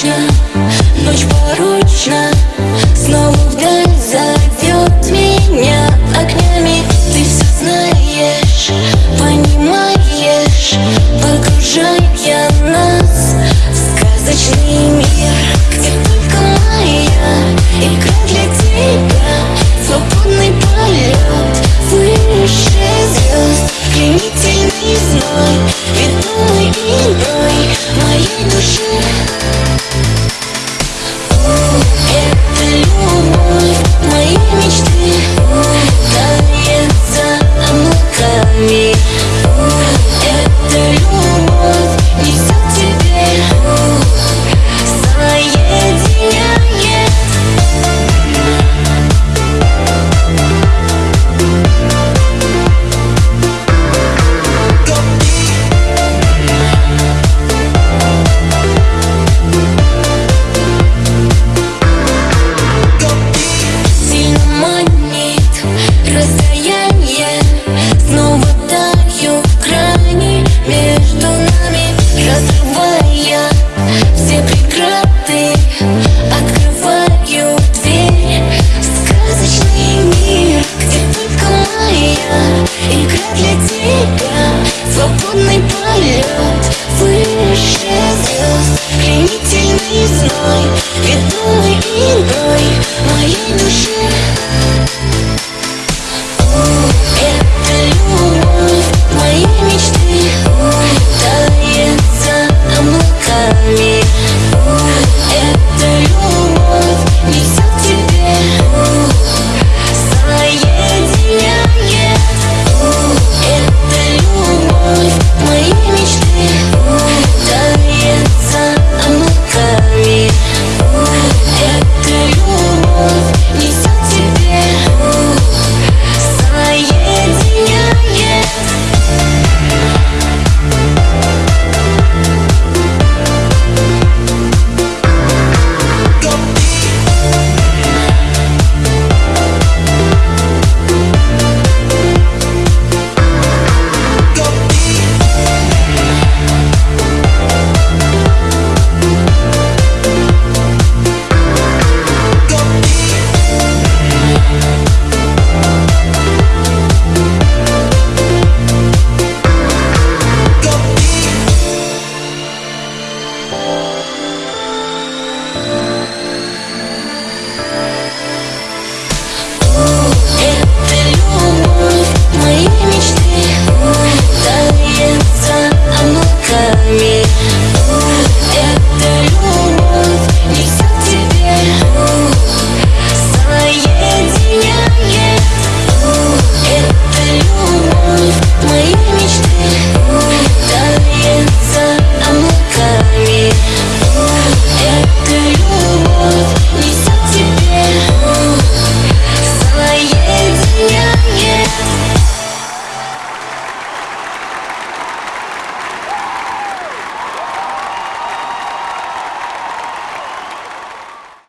порочна, ночь порочна Снова вдаль зовет меня огнями. Ты все знаешь, понимаешь Погружая нас в сказочный You.